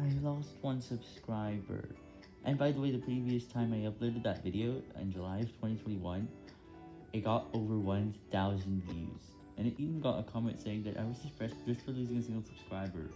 I lost one subscriber. And by the way, the previous time I uploaded that video, in July of 2021, it got over 1,000 views. And it even got a comment saying that I was depressed just for losing a single subscriber.